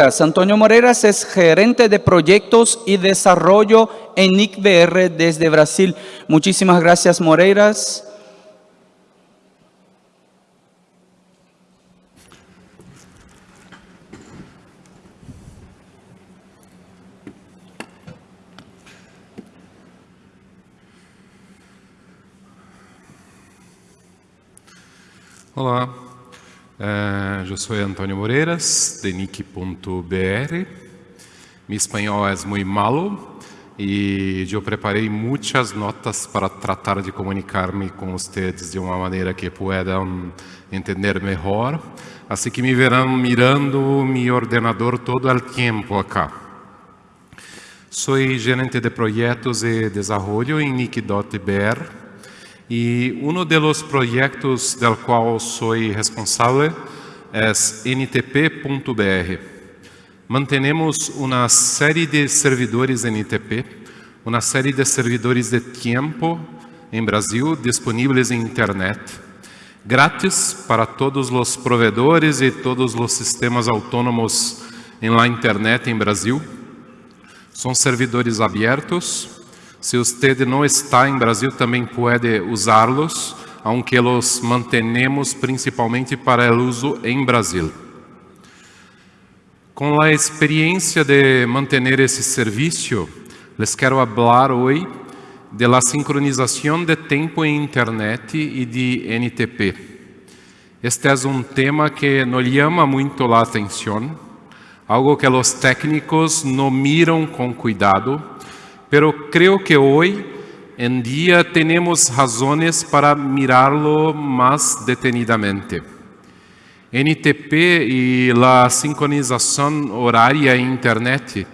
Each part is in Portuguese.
Antonio Moreiras es gerente de proyectos y desarrollo en NICBR desde Brasil. Muchísimas gracias, Moreiras. Olá, uh, eu sou Antônio Moreiras, de nick.br. Meu espanhol é muito malo e eu preparei muitas notas para tratar de comunicar-me com vocês de uma maneira que possam entender melhor. Assim que me verão mirando meu ordenador todo o tempo acá. Sou gerente de projetos e desenvolvimento em nick.br e um dos projetos del qual sou responsável é ntp.br. Mantenemos uma série de servidores NTP, uma série de servidores de tempo em Brasil disponíveis em internet, grátis para todos os provedores e todos os sistemas autônomos em la internet em Brasil. São servidores abertos, se você não está em Brasil, também pode usá-los, aunque los mantenemos principalmente para o uso em Brasil. Com a experiência de manter esse serviço, les quero falar hoje de la sincronização de tempo em internet e de NTP. Este é um tema que nos chama muito a atenção, algo que os técnicos não miram com cuidado, pero creo que hoy en día tenemos razones para mirarlo más detenidamente. NTP e la sincronização horária em internet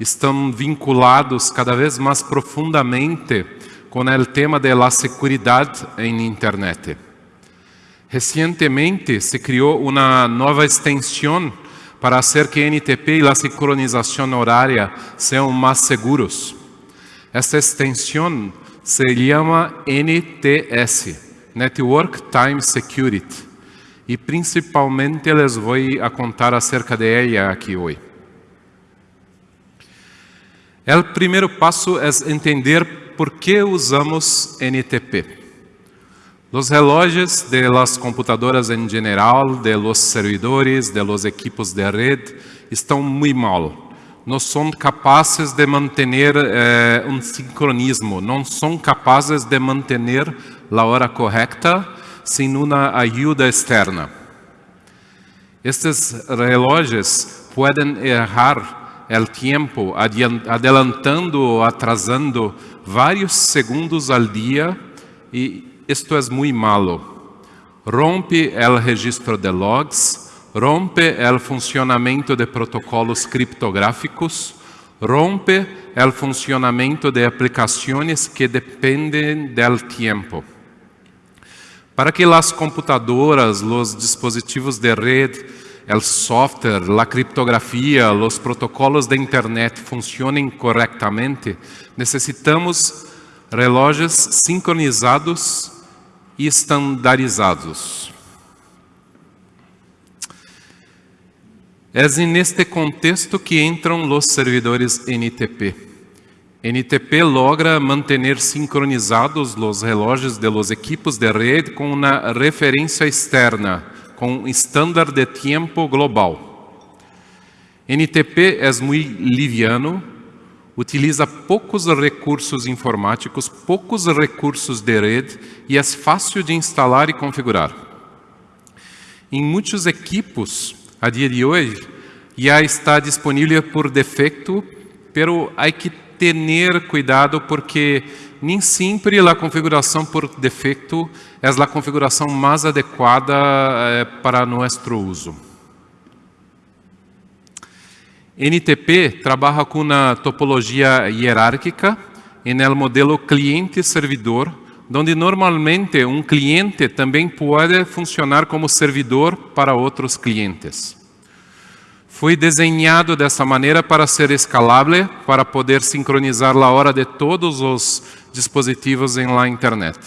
estão vinculados cada vez mais profundamente com o tema de la seguridade em internet. Recentemente se criou uma nova extensão para fazer que NTP e a sincronização horária sejam mais seguros. Esta extensão se chama NTS, Network Time Security, e principalmente les vou contar acerca de ela aqui hoje. O primeiro passo é entender por que usamos NTP. Os relógios de las computadoras em geral, de los servidores, de los equipos de rede, estão muito mal não são capazes de manter eh, um sincronismo, não são capazes de manter a hora correta sem uma ajuda externa. Estes relógios podem errar o tempo, adelantando ou atrasando vários segundos ao dia e isto é muito malo. Rompe o registro de logs, rompe o funcionamento de protocolos criptográficos, rompe o funcionamento de aplicações que dependem do tempo. Para que as computadoras, os dispositivos de rede, o software, a criptografia, os protocolos de internet funcionem corretamente, necessitamos relógios sincronizados e estandarizados. É neste contexto que entram os servidores NTP. NTP logra manter sincronizados os relógios de los equipos de rede com uma referência externa, com um estándar de tempo global. NTP é muito liviano, utiliza poucos recursos informáticos, poucos recursos de rede e é fácil de instalar e configurar. Em muitos equipos, a dia de hoje já está disponível por defeito, pero há que ter cuidado porque nem sempre a configuração por defeito é a configuração mais adequada eh, para nosso uso. NTP trabalha com uma topologia hierárquica em el modelo cliente-servidor, onde normalmente um cliente também pode funcionar como servidor para outros clientes. Foi desenhado dessa maneira para ser escalável, para poder sincronizar a hora de todos os dispositivos em la internet.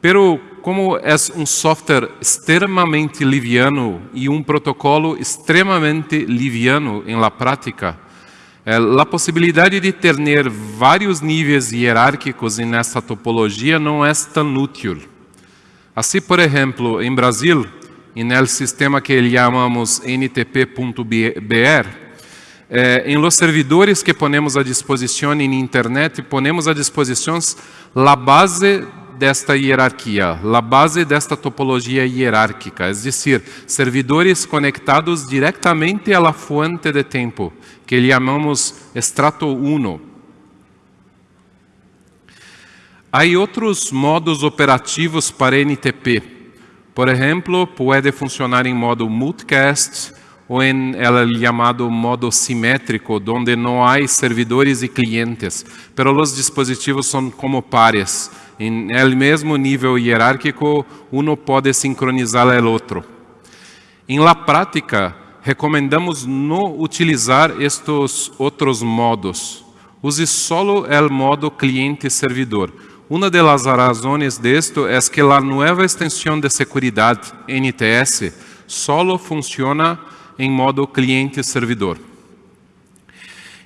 Pero como é um software extremamente liviano e um protocolo extremamente liviano em la prática, eh, a possibilidade de ter vários níveis hierárquicos nessa topologia não é tão útil. Assim, por exemplo, em Brasil, no sistema que chamamos NTP.br, eh, em los servidores que ponemos à disposição em internet, ponemos à disposição a base desta hierarquia, a base desta topologia hierárquica, é decir, servidores conectados diretamente à fonte de tempo, que chamamos extrato 1. Há outros modos operativos para NTP. Por exemplo, pode funcionar em modo multicast ou em el chamado modo simétrico, onde não há servidores e clientes, pero os dispositivos são como pares, em el mesmo nível hierárquico, um pode sincronizar o outro. Em la prática, recomendamos não utilizar estes outros modos. Use solo o modo cliente-servidor. Uma das razões disto é que a nova extensão de segurança NTS solo funciona em modo cliente-servidor.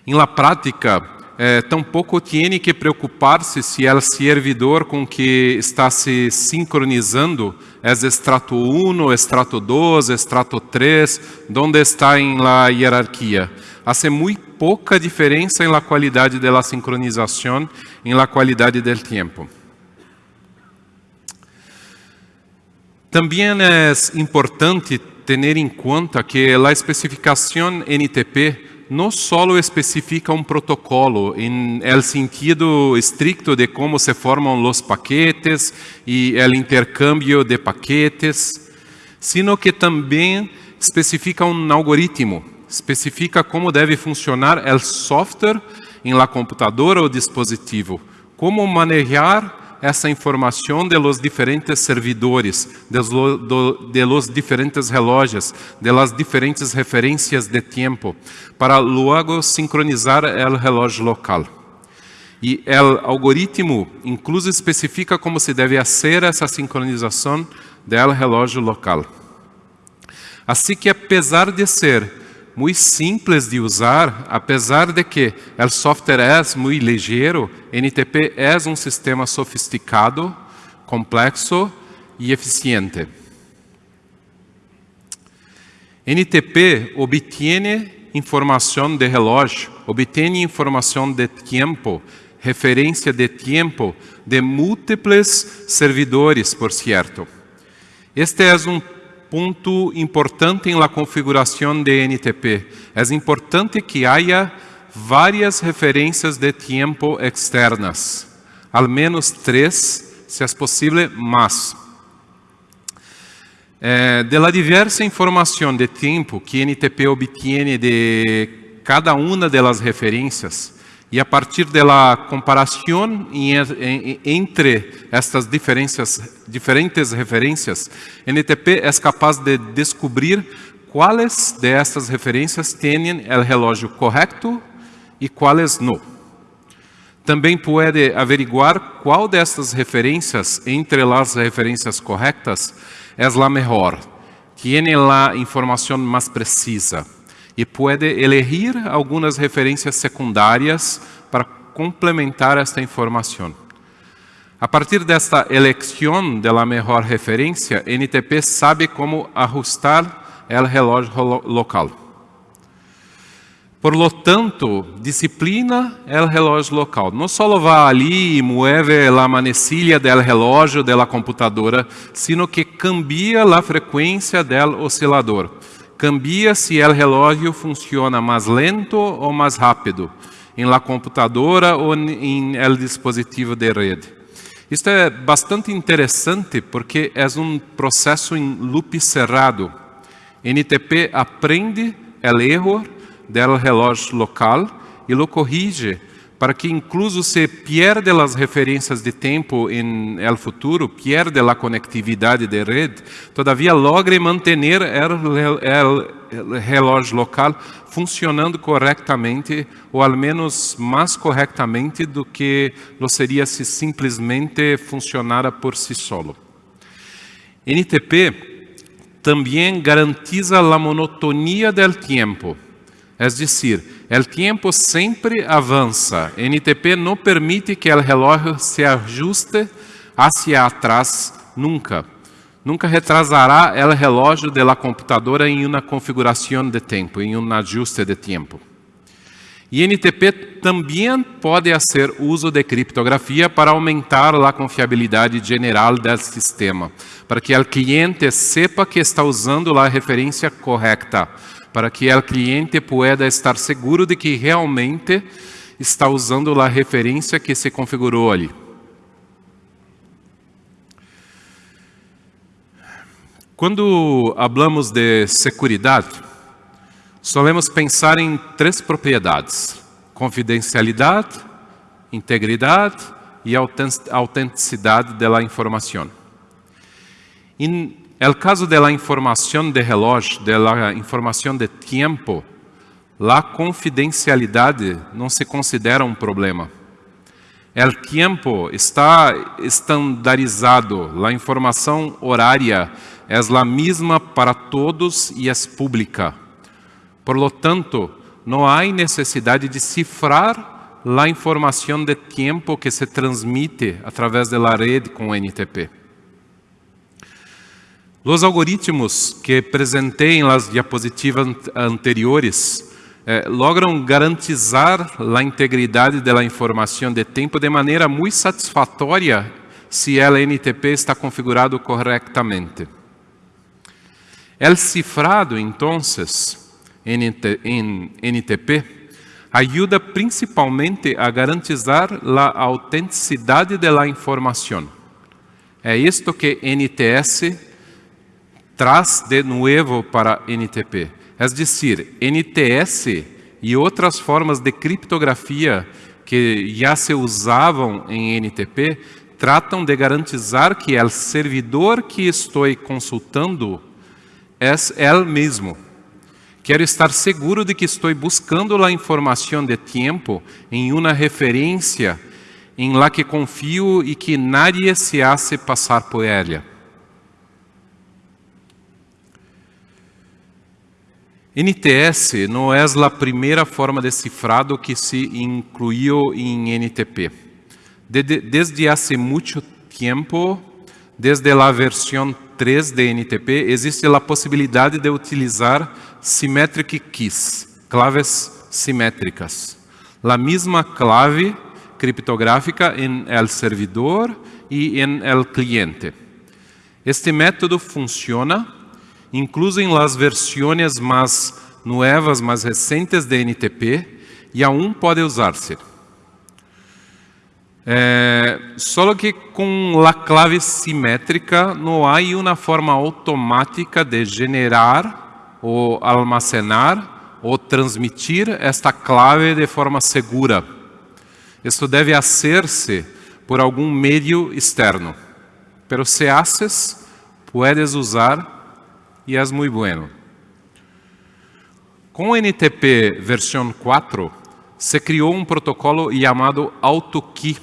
Em la prática, eh, tampouco tem que preocupar-se se o servidor com que está se sincronizando é extrato 1, extrato 2, extrato 3, onde está em la hierarquia. Hace muito pouca diferença em la qualidade da sincronização, em la qualidade do tempo. Também é importante ter em conta que a especificação NTP não só especifica um protocolo em el sentido estricto de como se formam os paquetes e o intercâmbio de paquetes, sino que também especifica um algoritmo, especifica como deve funcionar o software em la computadora ou dispositivo, como manejar essa informação de los diferentes servidores, de, lo, do, de los diferentes relógios, de las diferentes referências de tempo, para logo sincronizar o relógio local. E o algoritmo incluso especifica como se deve fazer essa sincronização do relógio local. Assim que, apesar de ser muito simples de usar, apesar de que o software é muito ligeiro, NTP é um sistema sofisticado, complexo e eficiente. NTP obtém informação de relógio, obtém informação de tempo, referência de tempo de múltiplos servidores, por certo. Este é um ponto importante em la configuração de NTP. É importante que haja várias referências de tempo externas, al menos três, se é possível, mais. Eh, de la diversa informação de tempo que NTP obtém de cada uma das referências, e a partir da comparação entre estas diferentes referências, NTP é capaz de descobrir quais dessas referências têm o relógio correto e quais não. Também pode averiguar qual dessas referências, entre as referências corretas, é a melhor, tem a informação mais precisa e pode elegir algumas referências secundárias para complementar esta informação. A partir desta eleição da melhor referência, NTP sabe como ajustar o relógio local. Por lo tanto, disciplina o relógio local. Não só vai ali e mueve a manecilha do relógio da computadora, sino que cambia a frequência do oscilador cambia se o relógio funciona mais lento ou mais rápido, em la computadora ou em el dispositivo de rede. Isto é bastante interessante porque é um processo em loop cerrado. NTP aprende o erro do relógio local e lo corrige para que incluso se pierde as referências de tempo em el futuro, pierde a conectividade de rede, todavia logre manter el, relógio local funcionando corretamente, ou ao menos mais corretamente do que lo seria se simplesmente funcionara por si solo. NTP também garantiza a monotonia do tempo, é decir, o tempo sempre avança. NTP não permite que o relógio se ajuste hacia atrás nunca. Nunca retrasará o relógio da computadora em uma configuração de tempo, em um ajuste de tempo. E NTP também pode fazer uso de criptografia para aumentar a confiabilidade geral do sistema, para que o cliente sepa que está usando a referência correta, para que o cliente pueda estar seguro de que realmente está usando a referência que se configurou ali. Quando hablamos de segurança, solemos pensar em três propriedades: confidencialidade, integridade e autenticidade da informação. Em el caso da informação de relógio, da informação de tempo, a confidencialidade não se considera um problema. O tempo está estandarizado, a informação horária é a mesma para todos e é pública. Por lo tanto, não há necessidade de cifrar a informação de tempo que se transmite através da rede com NTP. Os algoritmos que apresentei nas diapositivas anteriores eh, logram garantizar a integridade da informação de tempo de maneira muito satisfatória se ela NTP está configurado corretamente. El cifrado, entonces, en NTP, ajuda principalmente a garantizar a autenticidade da informação. É isto que NTS traz de novo para NTP. É decir, NTS e outras formas de criptografia que já se usavam em NTP tratam de garantizar que o servidor que estou consultando é ele mesmo. Quero estar seguro de que estou buscando a informação de tempo em uma referência em la que confio e que nadie se hace passar por ela. NTS não é a primeira forma de cifrado que se incluiu em NTP. Desde há muito tempo, desde a versão 3 de NTP, existe a possibilidade de utilizar symmetric keys, claves simétricas. A mesma clave criptográfica em el servidor e em el cliente. Este método funciona incluso em las versões mais novas, mais recentes de NTP e aún pode usar-se. É, só que com a clave simétrica não há uma forma automática de generar ou almacenar ou transmitir esta clave de forma segura. Isso deve hacer-se por algum meio externo. Pero se haces, puedes usar e é muito bueno. Com NTP versão 4, se criou um protocolo chamado AutoKey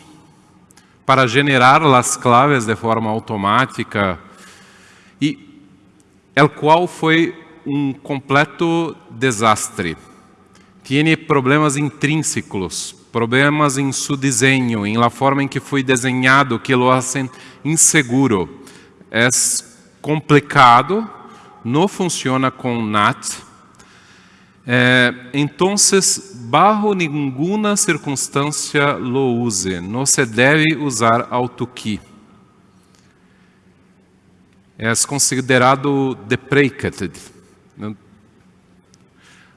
para generar as claves de forma automática e el qual foi um completo desastre. Tem problemas intrínsecos, problemas em seu desenho, em la forma em que foi desenhado, que lo hacen inseguro. É complicado, não funciona com NAT. É, então, bajo nenhuma circunstância lo use. Não se deve usar AutoKey. É considerado deprecated.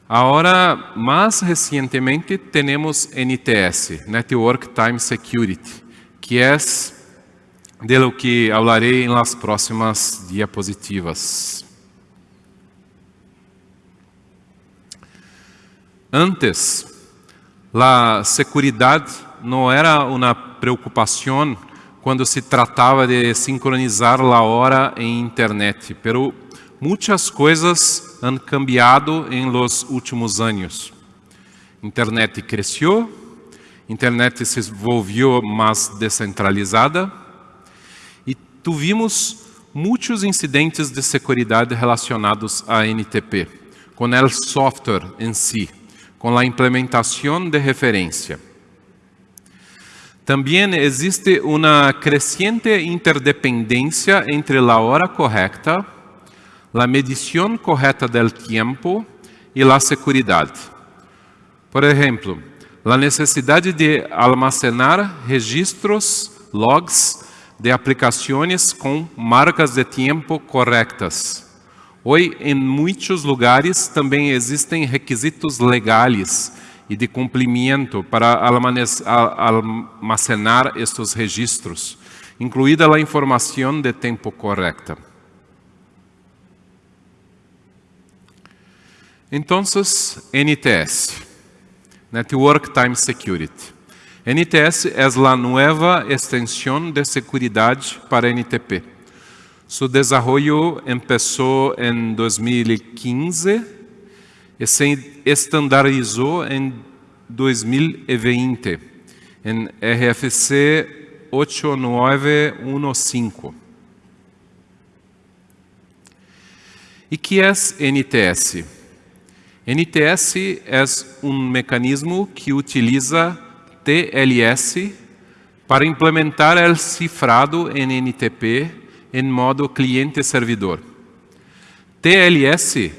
Agora, mais recentemente, temos NTS, Network Time Security, que é de lo que falarei nas próximas diapositivas. Antes, a segurança não era uma preocupação quando se tratava de sincronizar a hora em internet, pero muitas coisas han cambiado en los últimos años. Internet creció, Internet se volvió más descentralizada e tuvimos muitos incidentes de segurança relacionados a NTP, com o software em si, com a implementação de referência. Também existe uma crescente interdependência entre a hora correta, a medição correta do tempo e a segurança. Por exemplo, a necessidade de almacenar registros, logs, de aplicações com marcas de tempo corretas. Hoje, em muitos lugares, também existem requisitos legais e de cumprimento para almacenar estes registros, incluída a informação de tempo correta. Então, NTS, Network Time Security. NTS é a nova extensão de segurança para NTP. Su desarrollo empezó em 2015 e se estandarizou em 2020 em RFC 8915. E que é NTS? NTS é um mecanismo que utiliza TLS para implementar o cifrado em NTP em modo cliente-servidor. TLS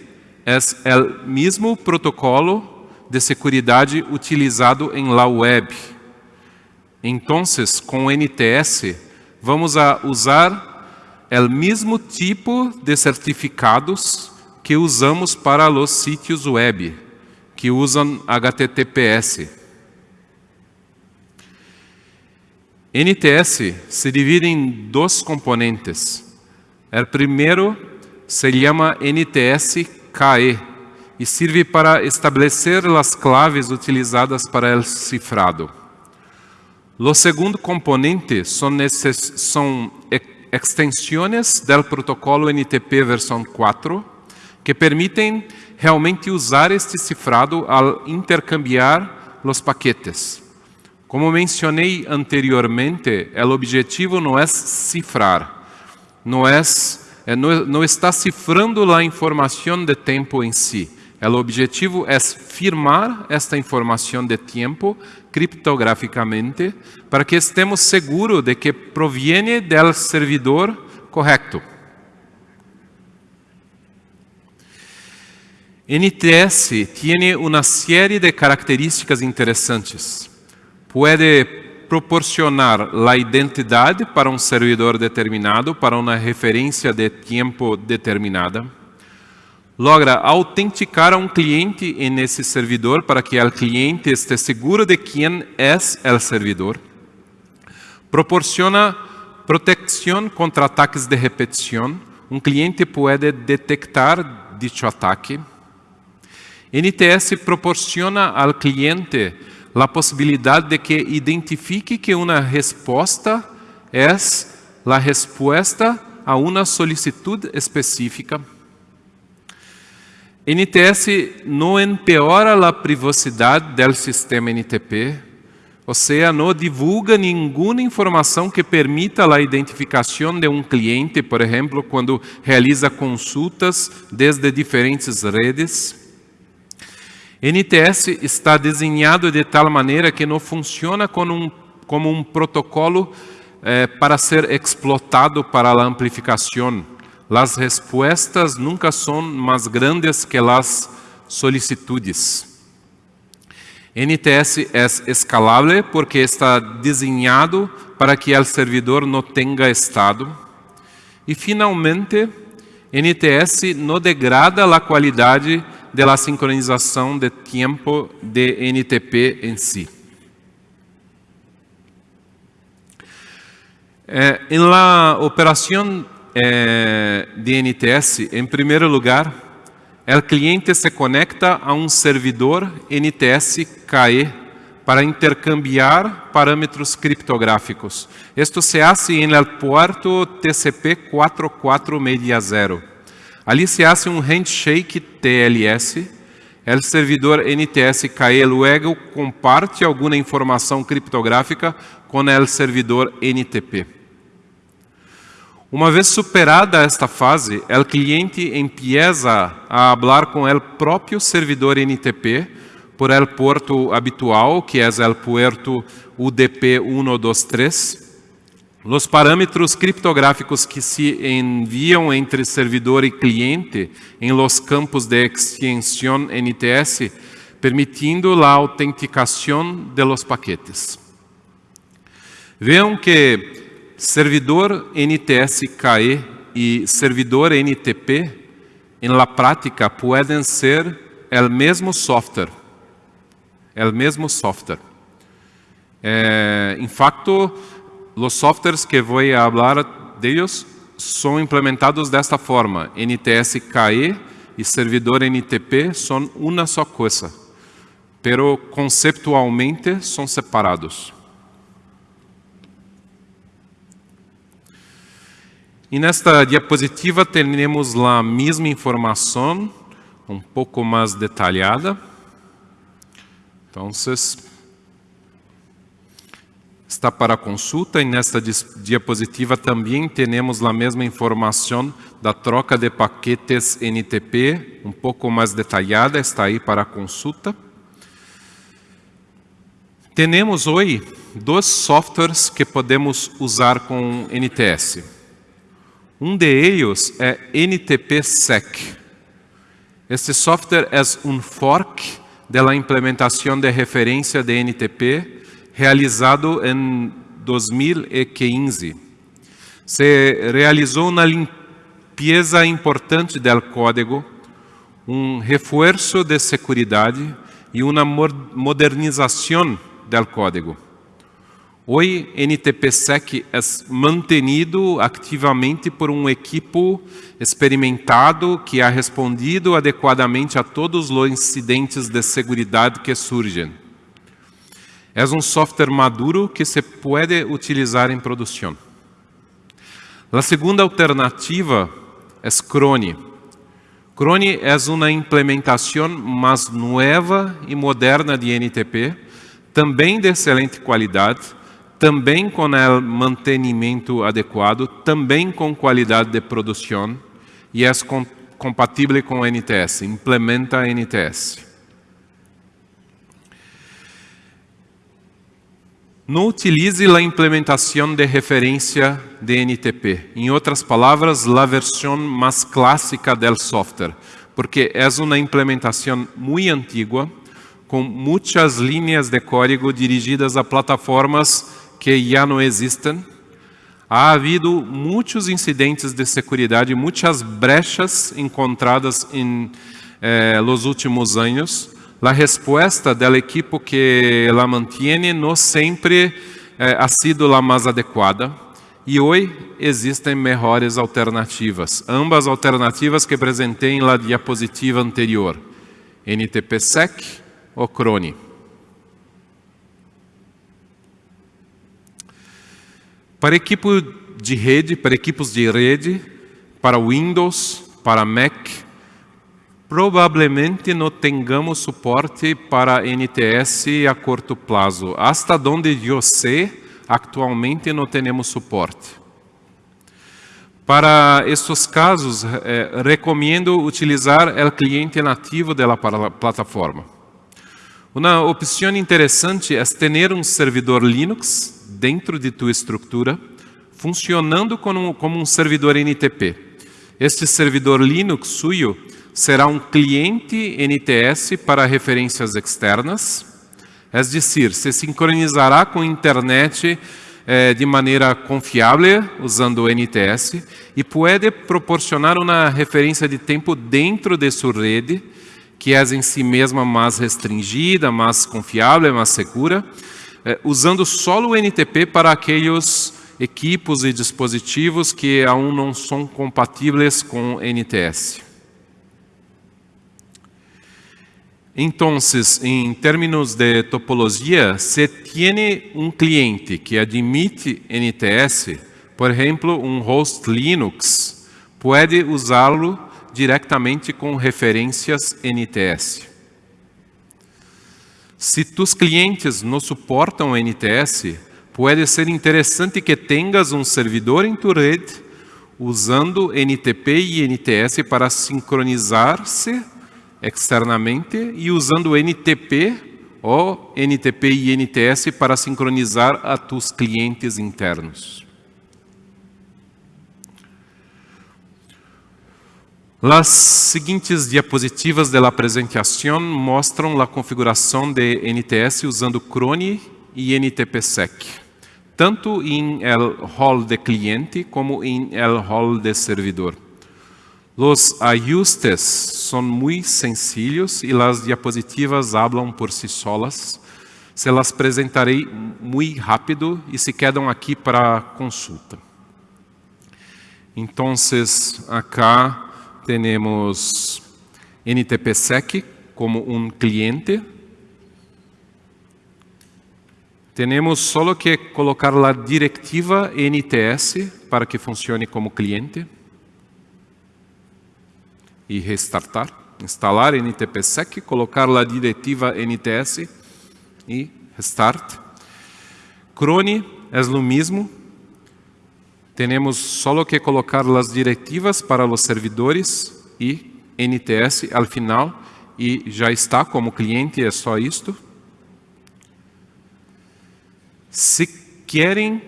é o mesmo protocolo de segurança utilizado em la web. Então, com NTS, vamos a usar o mesmo tipo de certificados que usamos para os sítios web, que usam HTTPS. NTS se divide em dois componentes. O primeiro se chama NTS-KE e serve para estabelecer as claves utilizadas para o cifrado. O segundo componente são, são extensões do protocolo NTP versão 4 que permitem realmente usar este cifrado ao intercambiar os paquetes. Como mencionei anteriormente, o objetivo não é cifrar, não, é, não está cifrando a informação de tempo em si. O objetivo é firmar esta informação de tempo criptograficamente para que estemos seguros de que proviene do servidor correto. NTS tem uma série de características interessantes pode proporcionar a identidade para um servidor determinado, para uma referência de tempo determinada. Logra autenticar a um cliente nesse servidor para que o cliente esteja seguro de quem é o servidor. Proporciona proteção contra ataques de repetição. Um cliente pode detectar dicho ataque. NTS proporciona ao cliente a possibilidade de que identifique que uma resposta é a resposta a uma solicitude específica. NTS não empeora a privacidade do sistema NTP, ou seja, não divulga nenhuma informação que permita a identificação de um cliente, por exemplo, quando realiza consultas desde diferentes redes. NTS está desenhado de tal maneira que não funciona como um, como um protocolo eh, para ser explotado para a amplificação. As respostas nunca são mais grandes que as solicitudes. NTS é escalável porque está desenhado para que o servidor não tenha estado. E, finalmente, NTS não degrada a qualidade de la sincronização de tempo de NTP em si. Eh, em la operação eh, de NTS, em primeiro lugar, o cliente se conecta a um servidor NTS KE para intercambiar parâmetros criptográficos. Isto se hace em el puerto TCP 4460. Ali se hace un handshake TLS, el servidor NTS KE luego comparte alguna informação criptográfica com o servidor NTP. Uma vez superada esta fase, o cliente empieza a falar com o próprio servidor NTP por el puerto habitual, que é o puerto UDP 123. Os parâmetros criptográficos que se enviam entre servidor e cliente em los campos de extensión NTS, permitindo a autenticação de los paquetes. Vejam que servidor NTS KE e servidor NTP, em la prática, podem ser o mesmo software. O mesmo software. É, em fato, os softwares que vou falar deles são implementados desta forma. NTS KE e servidor NTP são uma só coisa, pero conceptualmente são separados. E nesta diapositiva temos a mesma informação, um pouco mais detalhada. Então, está para consulta e nesta diapositiva também temos a mesma informação da troca de paquetes NTP, um pouco mais detalhada, está aí para consulta. Temos hoje dois softwares que podemos usar com NTS. Um de ellos é NTP-SEC. Este software é um fork da implementação de referência de NTP realizado em 2015. Se realizou uma limpeza importante do código, um reforço de segurança e uma modernização do código. Hoje, NTPSEC é mantenido ativamente por um equipo experimentado que ha respondido adequadamente a todos os incidentes de segurança que surgem. É um software maduro que se pode utilizar em produção. A segunda alternativa é Crone. Crone é uma implementação mais nova e moderna de NTP, também de excelente qualidade, também com o mantenimento adequado, também com qualidade de produção e é compatível com o NTS, implementa NTS. Não utilize a implementação de referência de NTP. Em outras palavras, a versão mais clássica do software, porque é uma implementação muito antiga, com muitas linhas de código dirigidas a plataformas que já não existem. Há havido muitos incidentes de segurança, muitas brechas encontradas em eh, los últimos anos. A resposta do equipo que la mantiene não sempre eh, ha sido a mais adequada. E hoje existem melhores alternativas. Ambas alternativas que apresentei na diapositiva anterior. NTPSEC ou Crone. Para equipo de rede, para equipos de rede, para Windows, para Mac, provavelmente não tengamos suporte para NTS a curto prazo. Hasta onde eu sei, atualmente não temos suporte. Para estes casos, eh, recomendo utilizar o cliente nativo da plataforma. Uma opção interessante é ter um servidor Linux dentro de tua estrutura, funcionando como, como um servidor NTP. Este servidor Linux suyo será um cliente NTS para referências externas, é decir, se sincronizará com a internet eh, de maneira confiável, usando o NTS, e pode proporcionar uma referência de tempo dentro de sua rede, que é em si mesma mais restringida, mais confiável, mais segura, é, usando só o NTP para aqueles equipos e dispositivos que aún não são compatíveis com NTS. Então, em termos de topologia, se tem um cliente que admite NTS, por exemplo, um host Linux, pode usá-lo diretamente com referências NTS. Se tus clientes não suportam NTS, pode ser interessante que tenhas um servidor em tua rede usando NTP e NTS para sincronizar-se externamente e usando NTP ou NTP e NTS para sincronizar a tus clientes internos. As seguintes diapositivas da apresentação mostram a configuração de NTS usando Crone e NTPSec, tanto em el hall de cliente como em el hall de servidor. Os ajustes são muito sencillos e as diapositivas hablam por si solas. Se las apresentarei muito rápido e se quedam aqui para consulta. Então, acá temos NTPSec como um cliente. Temos só que colocar a diretiva NTS para que funcione como cliente. E restartar. Instalar NTPSec, colocar a diretiva NTS e restart. Crone é o mesmo, temos só que colocar as diretivas para os servidores e NTS al final e já está como cliente, é só isto. Se querem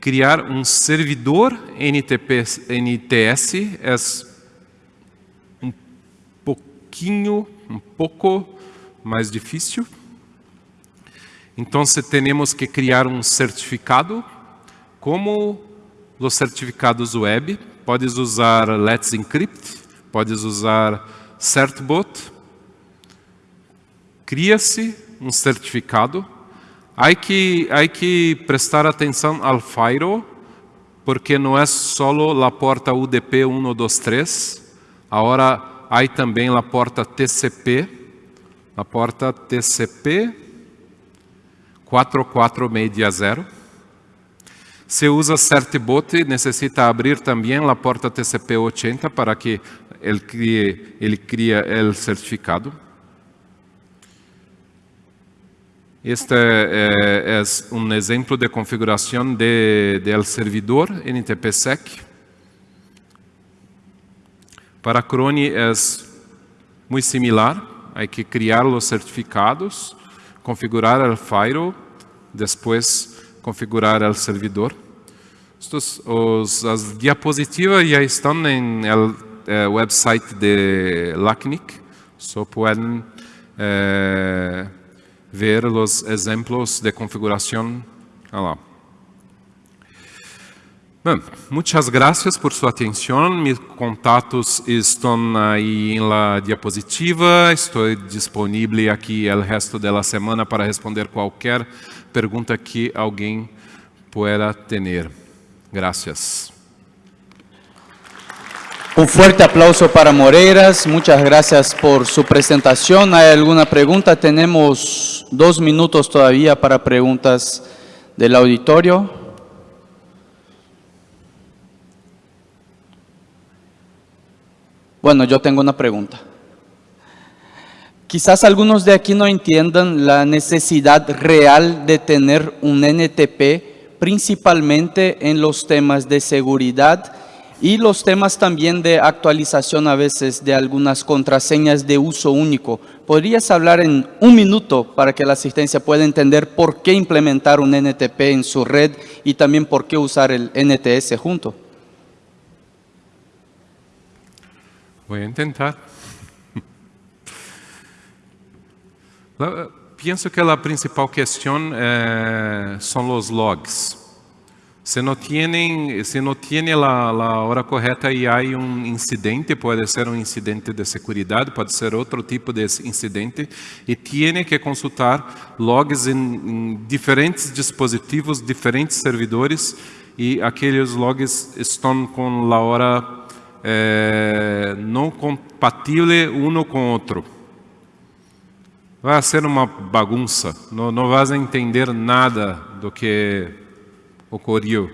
criar um servidor NTP, NTS, é pouquinho, um pouco mais difícil. Então, temos que criar um certificado como os certificados web, podes usar Let's Encrypt, podes usar Certbot. Cria-se um certificado. Há que, há que prestar atenção ao firewall, porque não é só a porta UDP 123, agora há também a porta TCP, a porta TCP 4460. Se usa Certbot, necessita abrir também a porta TCP-80 para que ele crie, ele crie o certificado. Este é, é, um exemplo de configuração de, del servidor NTPSec. Para Crone é muito similar. Há que criar os certificados, configurar o firewall, depois configurar o servidor. Estos, os, as diapositivas já estão no eh, website de LACNIC, só podem eh, ver os exemplos de configuração lá. Bem, muitas graças por sua atenção. Meus contatos estão aí na diapositiva. Estou disponível aqui o resto da semana para responder qualquer pergunta que alguém pueda ter. Gracias. Un fuerte aplauso para Moreiras. Muchas gracias por su presentación. ¿Hay alguna pregunta? Tenemos dos minutos todavía para preguntas del auditorio. Bueno, yo tengo una pregunta. Quizás algunos de aquí no entiendan la necesidad real de tener un NTP, principalmente en los temas de seguridad y los temas también de actualización a veces de algunas contraseñas de uso único. ¿Podrías hablar en un minuto para que la asistencia pueda entender por qué implementar un NTP en su red y también por qué usar el NTS junto? Voy a intentar. Penso que a principal questão é, são os logs. Se não tem, se não tem a, a hora correta e há um incidente, pode ser um incidente de segurança, pode ser outro tipo de incidente, e tem que consultar logs em diferentes dispositivos, diferentes servidores, e aqueles logs estão com a hora é, não compatível um com o outro vai ser uma bagunça, não, não vais entender nada do que ocorreu.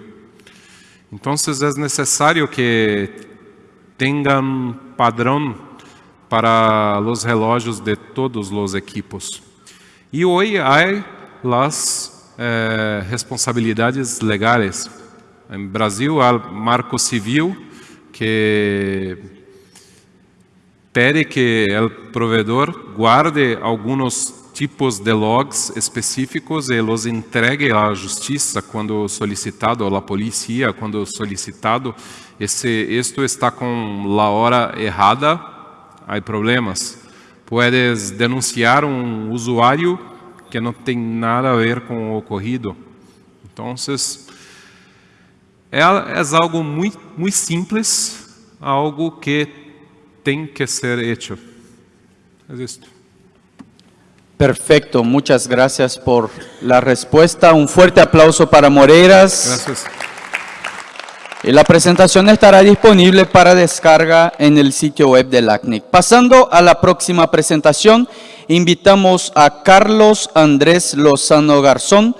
Então, é necessário que tengan padrón para los relojes de todos los equipos. Y hoy hay las eh, responsabilidades legales. En Brasil hay marco civil que pede que el proveedor guarde algunos tipos de logs específicos e los entregue à justiça quando solicitado, ou à polícia quando solicitado. Esse, isto está com a hora errada, há problemas. Puedes denunciar um usuário que não tem nada a ver com o ocorrido. Então, é, é algo muito, muito simples, algo que tem que ser hecho. É isso. Perfecto, muchas gracias por la respuesta. Un fuerte aplauso para Moreiras. Gracias. Y la presentación estará disponible para descarga en el sitio web del ACNIC. Pasando a la próxima presentación, invitamos a Carlos Andrés Lozano Garzón,